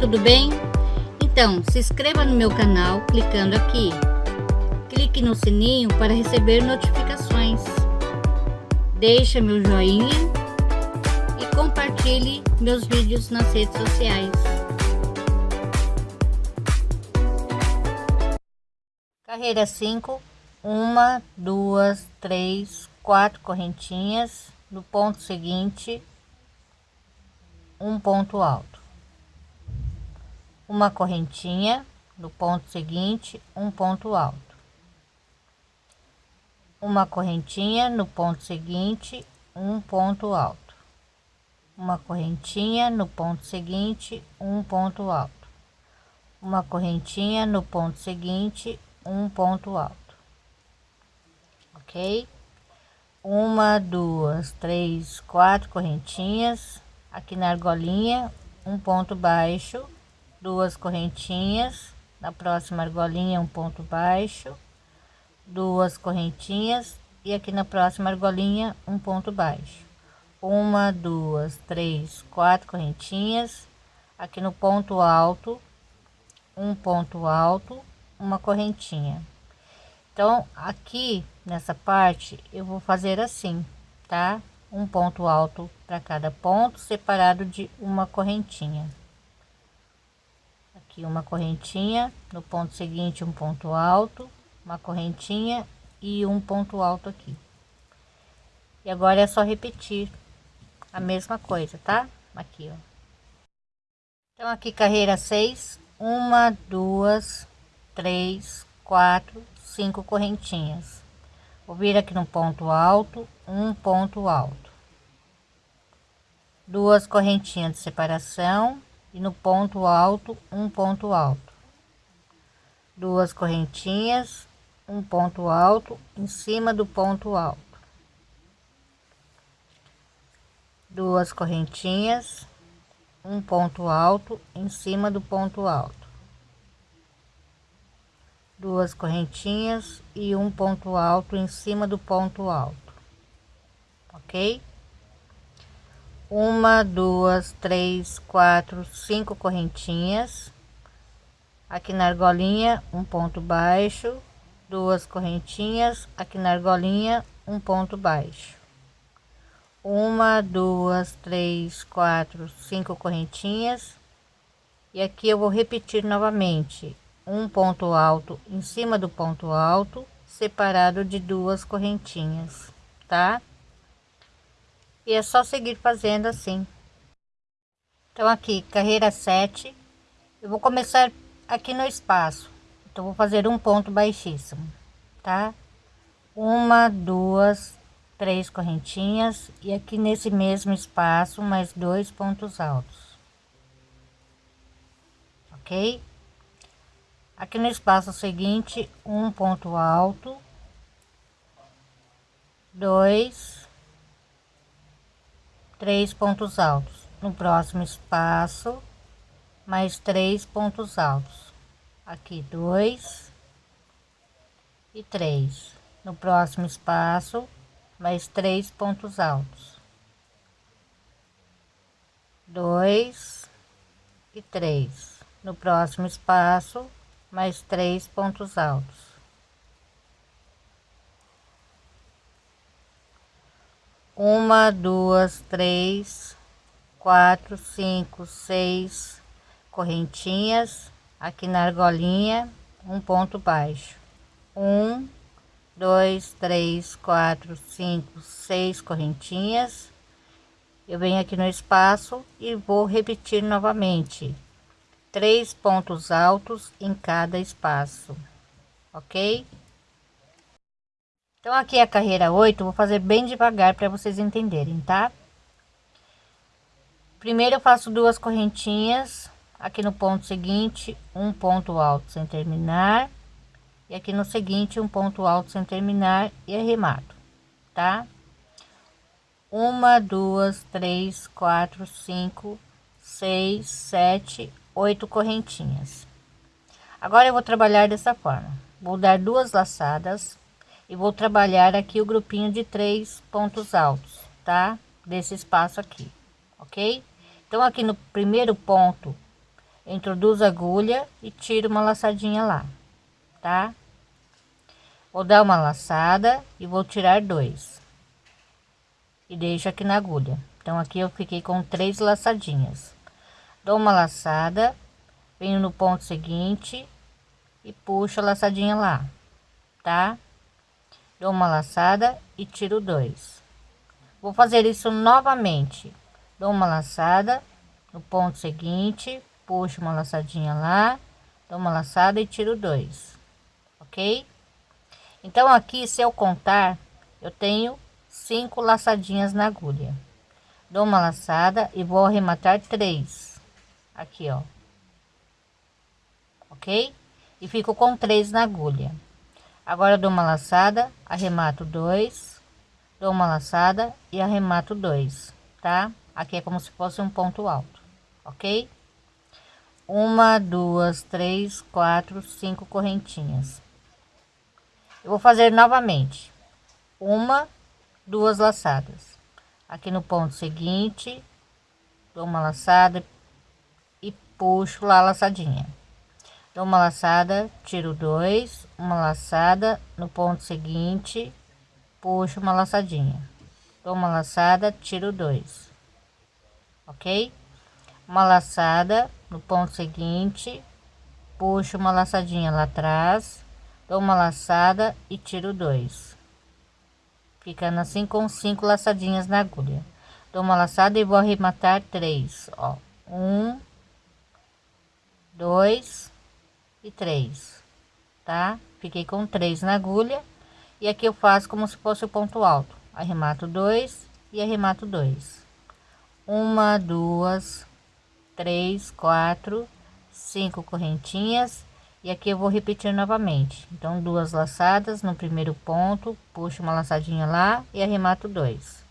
tudo bem? Então, se inscreva no meu canal clicando aqui. Clique no sininho para receber notificações. Deixe meu joinha e compartilhe meus vídeos nas redes sociais. Carreira 5, uma, duas, três, quatro correntinhas. No ponto seguinte, um ponto alto uma correntinha no ponto seguinte um ponto alto. Uma correntinha no ponto seguinte um ponto alto. Uma correntinha no ponto seguinte um ponto alto. Uma correntinha no ponto seguinte um ponto alto. Ok? Uma duas três quatro correntinhas. Aqui na argolinha um ponto baixo duas correntinhas na próxima argolinha um ponto baixo. Duas correntinhas e aqui na próxima argolinha um ponto baixo. Uma duas três quatro correntinhas. Aqui no ponto alto um ponto alto uma correntinha. Então aqui nessa parte eu vou fazer assim tá? Um ponto alto para cada ponto separado de uma correntinha aqui uma correntinha no ponto seguinte um ponto alto uma correntinha e um ponto alto aqui. E agora é só repetir a mesma coisa tá? Aqui ó. Então aqui carreira 6 uma duas três quatro cinco correntinhas. Vou vir aqui no ponto alto um ponto alto. Duas correntinhas de separação e no ponto alto um ponto alto. Duas correntinhas um ponto alto em cima do ponto alto. Duas correntinhas um ponto alto em cima do ponto alto. Duas correntinhas e um ponto alto em cima do ponto alto. Ok uma duas três quatro cinco correntinhas. Aqui na argolinha um ponto baixo. Duas correntinhas aqui na argolinha um ponto baixo. Uma duas três quatro cinco correntinhas. E aqui eu vou repetir novamente. Um ponto alto em cima do ponto alto separado de duas correntinhas tá e é só seguir fazendo assim. Então aqui carreira 7 eu vou começar aqui no espaço. Então vou fazer um ponto baixíssimo tá? Uma duas três correntinhas. E aqui nesse mesmo espaço mais dois pontos altos. Ok? Aqui no espaço seguinte um ponto alto. Dois três pontos altos. No próximo espaço mais três pontos altos. Aqui dois e três. No próximo espaço mais três pontos altos. Dois e três. No próximo espaço mais três pontos altos uma, duas, três, quatro, cinco, seis correntinhas aqui na argolinha, um ponto baixo, um, dois, três, quatro, cinco, seis correntinhas. Eu venho aqui no espaço e vou repetir novamente três pontos altos em cada espaço, ok? Então aqui é a carreira 8, vou fazer bem devagar para vocês entenderem, tá? Primeiro eu faço duas correntinhas, aqui no ponto seguinte, um ponto alto sem terminar, e aqui no seguinte, um ponto alto sem terminar e arremato, tá? Uma, duas, três, quatro, cinco, seis, sete, oito correntinhas. Agora eu vou trabalhar dessa forma. Vou dar duas laçadas e vou trabalhar aqui o grupinho de três pontos altos, tá? Desse espaço aqui, ok? Então, aqui no primeiro ponto, introduzo a agulha e tiro uma laçadinha lá, tá? Vou dar uma laçada e vou tirar dois. E deixo aqui na agulha. Então aqui eu fiquei com três laçadinhas. Dou uma laçada, venho no ponto seguinte e puxo a laçadinha lá, tá? Dou uma laçada e tiro dois. Vou fazer isso novamente. Dou uma laçada no ponto seguinte, puxo uma laçadinha lá, dou uma laçada e tiro dois, ok? Então aqui, se eu contar, eu tenho cinco laçadinhas na agulha. Dou uma laçada e vou arrematar três, aqui ó, ok? E fico com três na agulha. Agora dou uma laçada, arremato dois, dou uma laçada e arremato dois, tá? Aqui é como se fosse um ponto alto, ok? uma, duas, três, quatro, cinco correntinhas. Eu vou fazer novamente uma, duas laçadas. Aqui no ponto seguinte, dou uma laçada e puxo lá a laçadinha. Dou uma laçada, tiro dois, uma laçada no ponto seguinte, puxo uma laçadinha. Dou uma laçada, tiro dois. Ok? Uma laçada no ponto seguinte, puxo uma laçadinha lá atrás, dou uma laçada e tiro dois, ficando assim com cinco laçadinhas na agulha. Dou uma laçada e vou arrematar três, ó, um, dois e três, tá? Fiquei com três na agulha e aqui eu faço como se fosse o ponto alto, arremato dois e arremato dois, uma, duas, três, quatro, cinco correntinhas e aqui eu vou repetir novamente. Então, duas laçadas no primeiro ponto, puxo uma laçadinha lá e arremato dois.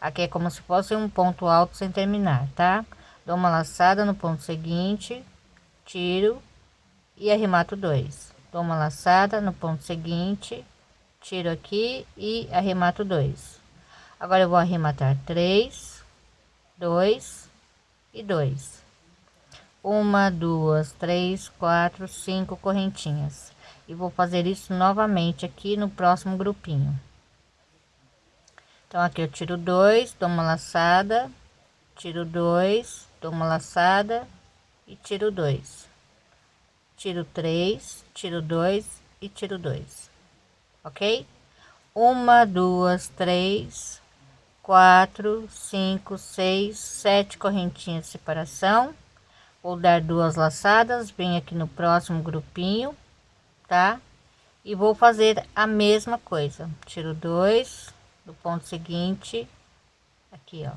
Aqui é como se fosse um ponto alto sem terminar, tá? Dou uma laçada no ponto seguinte, tiro e arremato dois. Dou uma laçada no ponto seguinte, tiro aqui e arremato dois. Agora eu vou arrematar três, dois e dois. Uma, duas, três, quatro, cinco correntinhas. E vou fazer isso novamente aqui no próximo grupinho. Então, aqui eu tiro dois, dou uma laçada, tiro dois, dou uma laçada e tiro dois. Tiro três, tiro dois e tiro dois. Ok? Uma, duas, três, quatro, cinco, seis, sete correntinhas de separação. Vou dar duas laçadas, venho aqui no próximo grupinho, tá? E vou fazer a mesma coisa. Tiro dois do ponto seguinte, aqui, ó.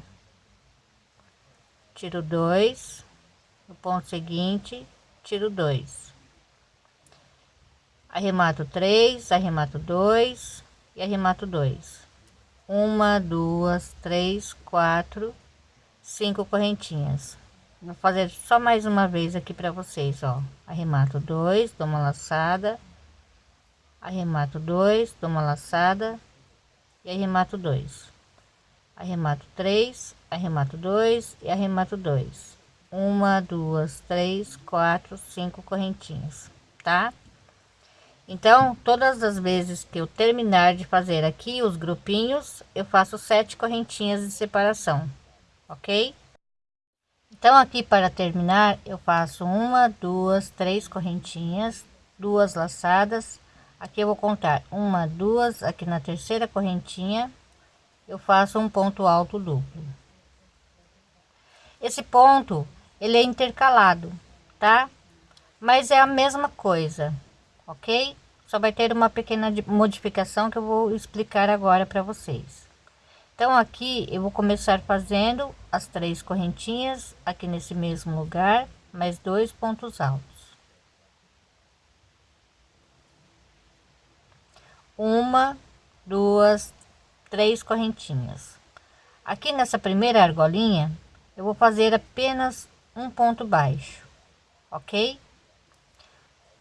Tiro dois no ponto seguinte, tiro dois. Arremato três, arremato dois e arremato dois uma, duas, três, quatro, cinco correntinhas. Vou fazer só mais uma vez aqui para vocês, ó. Arremato dois, dou uma laçada, arremato dois, dou uma laçada e arremato dois. Arremato três, arremato dois e arremato dois. Uma, duas, três, quatro, cinco correntinhas, tá? Então, todas as vezes que eu terminar de fazer aqui os grupinhos, eu faço sete correntinhas de separação, ok? Então, aqui para terminar, eu faço uma, duas, três correntinhas, duas laçadas. Aqui eu vou contar uma, duas, aqui na terceira correntinha, eu faço um ponto alto duplo. Esse ponto, ele é intercalado, tá? Mas é a mesma coisa, ok? Só vai ter uma pequena modificação que eu vou explicar agora para vocês. Então aqui eu vou começar fazendo as três correntinhas aqui nesse mesmo lugar, mais dois pontos altos. Uma, duas, três correntinhas. Aqui nessa primeira argolinha, eu vou fazer apenas um ponto baixo, ok?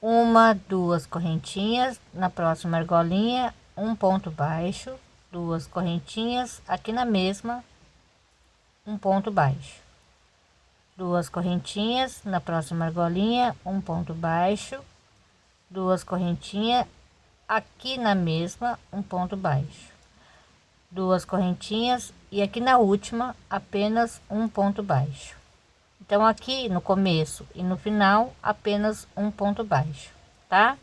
Uma duas correntinhas na próxima argolinha um ponto baixo duas correntinhas aqui na mesma um ponto baixo. Duas correntinhas na próxima argolinha um ponto baixo. Duas correntinhas aqui na mesma um ponto baixo. Duas correntinhas e aqui na última apenas um ponto baixo então aqui no começo e no final apenas um ponto baixo tá?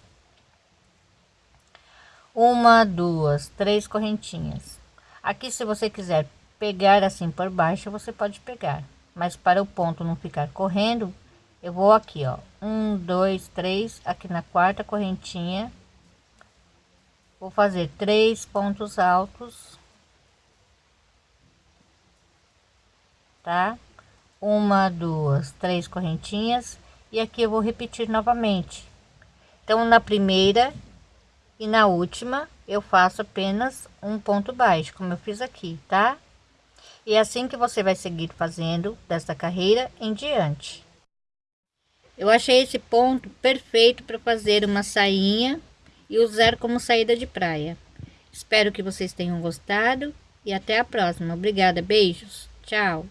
Uma duas três correntinhas. Aqui se você quiser pegar assim por baixo você pode pegar. Mas para o ponto não ficar correndo eu vou aqui ó. Um dois três aqui na quarta correntinha. Vou fazer três pontos altos. Tá uma duas três correntinhas. E aqui eu vou repetir novamente. Então na primeira e na última eu faço apenas um ponto baixo como eu fiz aqui tá? E é assim que você vai seguir fazendo desta carreira em diante. Eu achei esse ponto perfeito para fazer uma sainha e usar como saída de praia. Espero que vocês tenham gostado e até a próxima. Obrigada beijos. Tchau